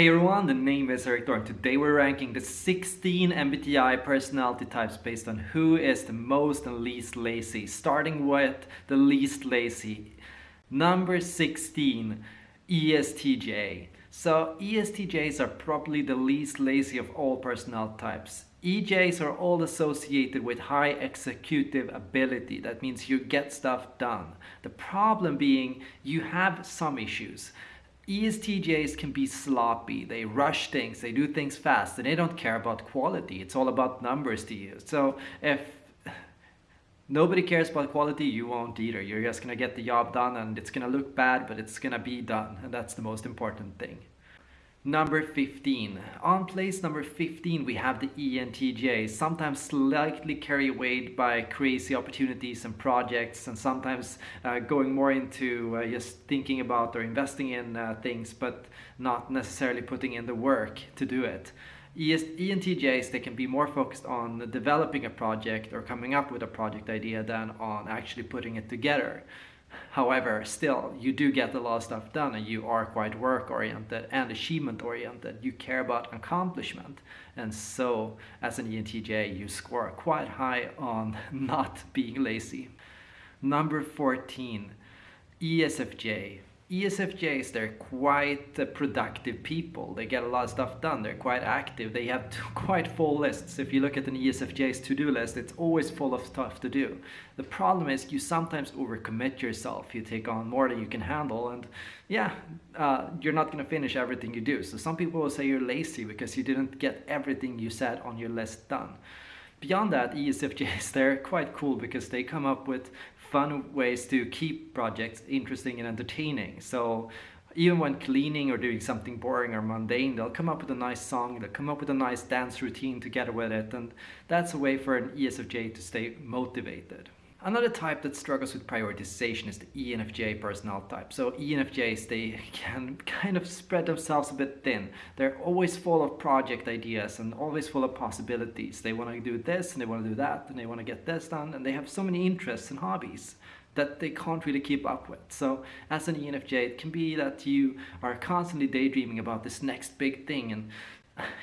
Hey everyone, the name is Thor and today we're ranking the 16 MBTI personality types based on who is the most and least lazy. Starting with the least lazy. Number 16, ESTJ. So ESTJs are probably the least lazy of all personality types. EJs are all associated with high executive ability. That means you get stuff done. The problem being you have some issues. ESTJs can be sloppy, they rush things, they do things fast, and they don't care about quality. It's all about numbers to you. So if nobody cares about quality, you won't either. You're just gonna get the job done and it's gonna look bad, but it's gonna be done. And that's the most important thing. Number 15. On place number 15 we have the ENTJ, sometimes slightly carried away by crazy opportunities and projects and sometimes uh, going more into uh, just thinking about or investing in uh, things but not necessarily putting in the work to do it. ENTJs, they can be more focused on developing a project or coming up with a project idea than on actually putting it together. However, still, you do get a lot of stuff done and you are quite work-oriented and achievement-oriented. You care about accomplishment. And so, as an ENTJ, you score quite high on not being lazy. Number 14, ESFJ. ESFJs, they're quite productive people. They get a lot of stuff done. They're quite active. They have quite full lists. If you look at an ESFJ's to-do list, it's always full of stuff to do. The problem is you sometimes overcommit yourself. You take on more than you can handle and yeah, uh, you're not going to finish everything you do. So some people will say you're lazy because you didn't get everything you said on your list done. Beyond that, ESFJs, they're quite cool because they come up with fun ways to keep projects interesting and entertaining. So even when cleaning or doing something boring or mundane, they'll come up with a nice song, they'll come up with a nice dance routine together with it, and that's a way for an ESFJ to stay motivated. Another type that struggles with prioritization is the ENFJ personnel type. So ENFJs, they can kind of spread themselves a bit thin. They're always full of project ideas and always full of possibilities. They want to do this and they want to do that and they want to get this done and they have so many interests and hobbies that they can't really keep up with. So as an ENFJ, it can be that you are constantly daydreaming about this next big thing and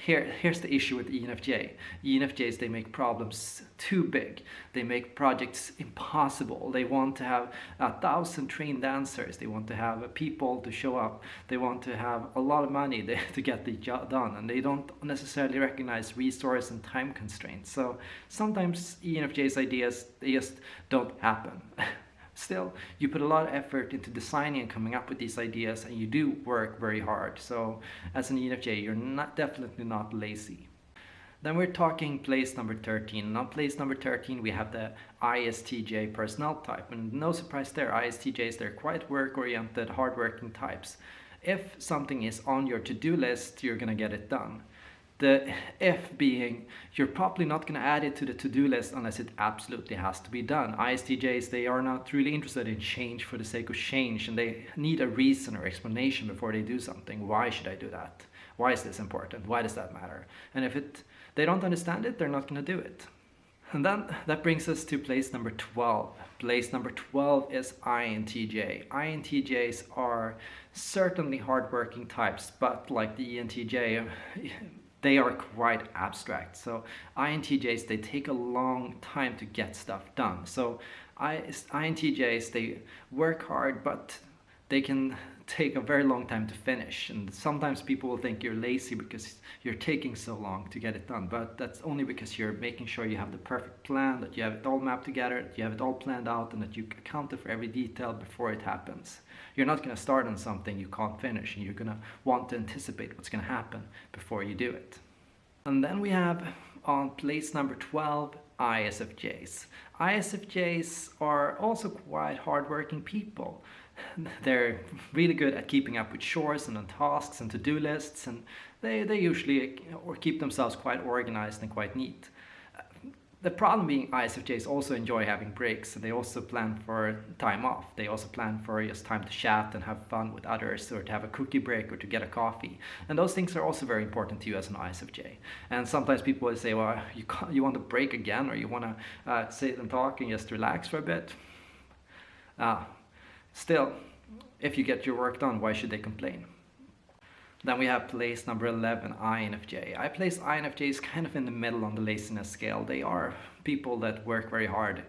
here, here's the issue with ENFJ. ENFJs, they make problems too big. They make projects impossible. They want to have a thousand trained dancers. They want to have people to show up. They want to have a lot of money to get the job done. And they don't necessarily recognize resource and time constraints. So sometimes ENFJ's ideas, they just don't happen. still you put a lot of effort into designing and coming up with these ideas and you do work very hard. So as an ENFJ you're not definitely not lazy. Then we're talking place number 13 and on place number 13 we have the ISTJ personnel type. And no surprise there ISTJs they're quite work oriented hardworking types. If something is on your to-do list you're gonna get it done the F being, you're probably not going to add it to the to-do list unless it absolutely has to be done. ISTJs, they are not really interested in change for the sake of change and they need a reason or explanation before they do something. Why should I do that? Why is this important? Why does that matter? And if it, they don't understand it, they're not going to do it. And then that brings us to place number 12. Place number 12 is INTJ. INTJs are certainly hardworking types, but like the ENTJ, they are quite abstract. So INTJs, they take a long time to get stuff done. So INTJs, they work hard, but they can take a very long time to finish and sometimes people will think you're lazy because you're taking so long to get it done but that's only because you're making sure you have the perfect plan that you have it all mapped together that you have it all planned out and that you accounted for every detail before it happens you're not going to start on something you can't finish and you're going to want to anticipate what's going to happen before you do it and then we have on place number 12 ISFJs. ISFJs are also quite hardworking people. They're really good at keeping up with chores and tasks and to-do lists and they, they usually or keep themselves quite organized and quite neat. The problem being ISFJs also enjoy having breaks and they also plan for time off. They also plan for just time to chat and have fun with others or to have a cookie break or to get a coffee. And those things are also very important to you as an ISFJ. And sometimes people will say, well, you, you want to break again or you want to uh, sit and talk and just relax for a bit. Uh, still, if you get your work done, why should they complain? Then we have place number 11, INFJ. I place INFJs kind of in the middle on the laziness scale. They are people that work very hard.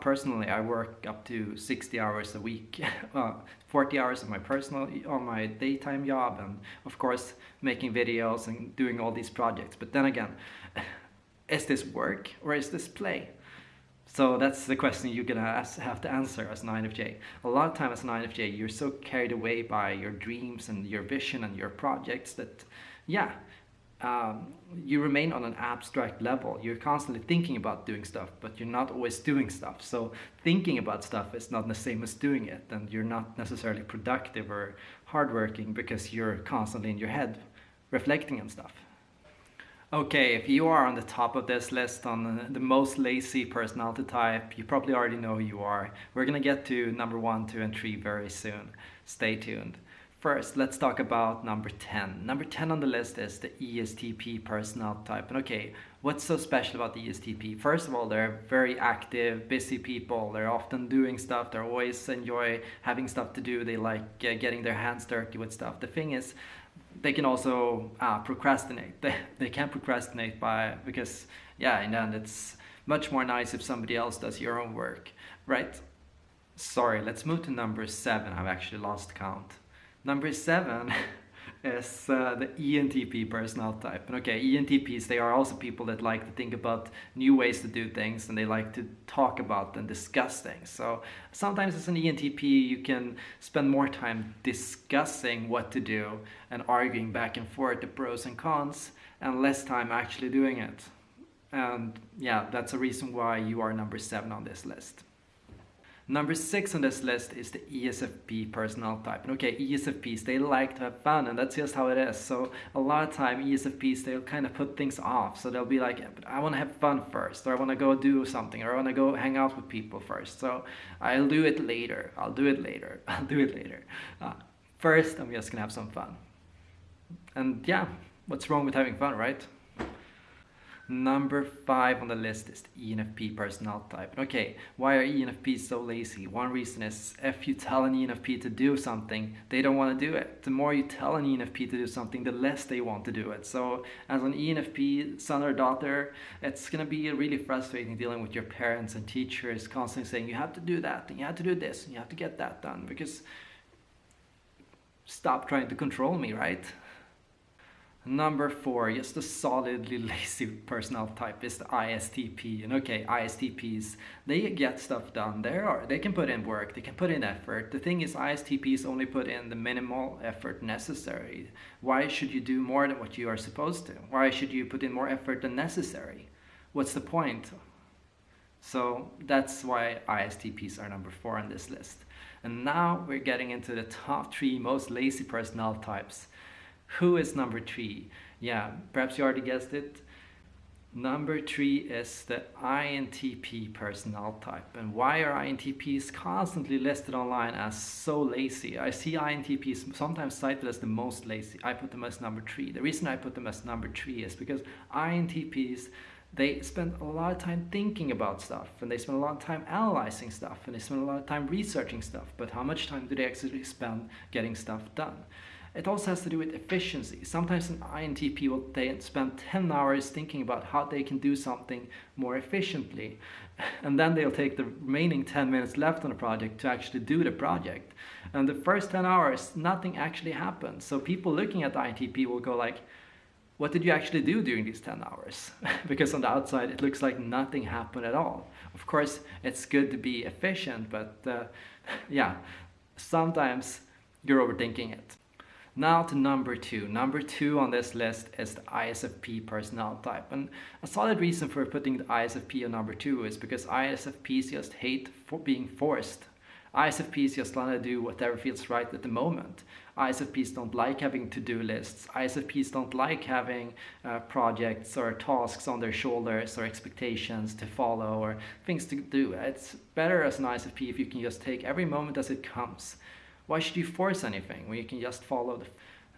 Personally, I work up to 60 hours a week, uh, 40 hours on my personal, on my daytime job, and of course making videos and doing all these projects. But then again, is this work or is this play? So that's the question you're gonna ask, have to answer as an INFJ. A lot of time as an INFJ, you're so carried away by your dreams and your vision and your projects that, yeah, um, you remain on an abstract level. You're constantly thinking about doing stuff, but you're not always doing stuff. So thinking about stuff is not the same as doing it, and you're not necessarily productive or hardworking because you're constantly in your head reflecting on stuff. Okay, if you are on the top of this list on the most lazy personality type, you probably already know who you are. We're gonna get to number one, two, and three very soon. Stay tuned. First, let's talk about number 10. Number 10 on the list is the ESTP personality type. And okay, what's so special about the ESTP? First of all, they're very active, busy people. They're often doing stuff. They always enjoy having stuff to do. They like uh, getting their hands dirty with stuff. The thing is, they can also uh, procrastinate. They, they can procrastinate by because yeah, in the end it's much more nice if somebody else does your own work, right? Sorry, let's move to number seven. I've actually lost count. Number seven is uh, the ENTP personality type. And okay, ENTPs, they are also people that like to think about new ways to do things and they like to talk about and discuss things. So sometimes as an ENTP, you can spend more time discussing what to do and arguing back and forth the pros and cons and less time actually doing it. And yeah, that's a reason why you are number seven on this list. Number six on this list is the ESFP personality type. And okay, ESFPs, they like to have fun and that's just how it is. So a lot of time ESFPs, they'll kind of put things off. So they'll be like, but I want to have fun first, or I want to go do something, or I want to go hang out with people first. So I'll do it later. I'll do it later. I'll do it later. Uh, first, I'm just going to have some fun. And yeah, what's wrong with having fun, right? Number five on the list is the ENFP personality type. Okay, why are ENFPs so lazy? One reason is if you tell an ENFP to do something, they don't want to do it. The more you tell an ENFP to do something, the less they want to do it. So as an ENFP son or daughter, it's going to be really frustrating dealing with your parents and teachers constantly saying you have to do that and you have to do this and you have to get that done because stop trying to control me, right? Number four, just a solidly lazy personality type is the ISTP. And okay, ISTPs, they get stuff done. They are, they can put in work, they can put in effort. The thing is, ISTPs only put in the minimal effort necessary. Why should you do more than what you are supposed to? Why should you put in more effort than necessary? What's the point? So that's why ISTPs are number four on this list. And now we're getting into the top three most lazy personality types. Who is number three? Yeah, perhaps you already guessed it. Number three is the INTP personnel type. And why are INTPs constantly listed online as so lazy? I see INTPs sometimes cited as the most lazy. I put them as number three. The reason I put them as number three is because INTPs, they spend a lot of time thinking about stuff and they spend a lot of time analyzing stuff and they spend a lot of time researching stuff. But how much time do they actually spend getting stuff done? It also has to do with efficiency. Sometimes an INTP will spend 10 hours thinking about how they can do something more efficiently. And then they'll take the remaining 10 minutes left on the project to actually do the project. And the first 10 hours, nothing actually happens. So people looking at INTP will go like, what did you actually do during these 10 hours? because on the outside, it looks like nothing happened at all. Of course, it's good to be efficient, but uh, yeah, sometimes you're overthinking it. Now to number two. Number two on this list is the ISFP personality type. And a solid reason for putting the ISFP on number two is because ISFPs just hate for being forced. ISFPs just want to do whatever feels right at the moment. ISFPs don't like having to-do lists. ISFPs don't like having uh, projects or tasks on their shoulders or expectations to follow or things to do. It's better as an ISFP if you can just take every moment as it comes. Why should you force anything when you can just follow the...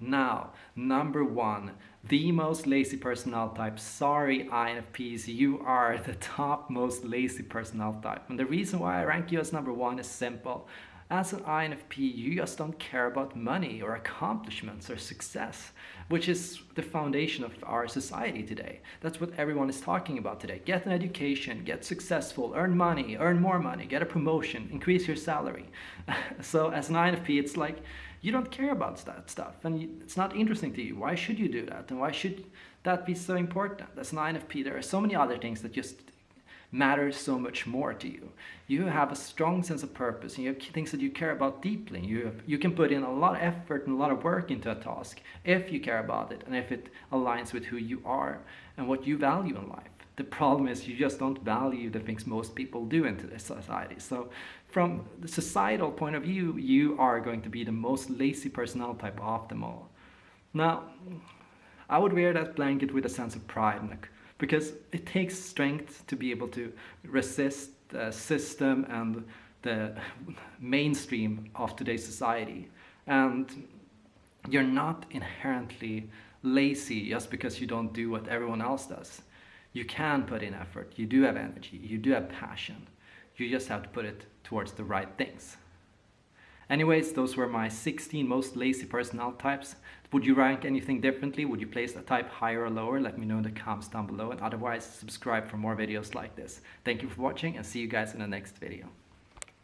Now, number one, the most lazy personality type. Sorry, INFPs, you are the top most lazy personality type. And the reason why I rank you as number one is simple. As an INFP, you just don't care about money or accomplishments or success, which is the foundation of our society today. That's what everyone is talking about today. Get an education, get successful, earn money, earn more money, get a promotion, increase your salary. so as an INFP, it's like you don't care about that stuff and it's not interesting to you. Why should you do that? And why should that be so important? As an INFP, there are so many other things that just matter so much more to you. You have a strong sense of purpose and you have things that you care about deeply. You, have, you can put in a lot of effort and a lot of work into a task if you care about it and if it aligns with who you are and what you value in life. The problem is you just don't value the things most people do in today's society. So from the societal point of view, you are going to be the most lazy personnel type of them all. Now, I would wear that blanket with a sense of pride because it takes strength to be able to resist the system and the mainstream of today's society. And you're not inherently lazy just because you don't do what everyone else does. You can put in effort, you do have energy, you do have passion. You just have to put it towards the right things. Anyways, those were my 16 most lazy personnel types. Would you rank anything differently? Would you place a type higher or lower? Let me know in the comments down below and otherwise subscribe for more videos like this. Thank you for watching and see you guys in the next video.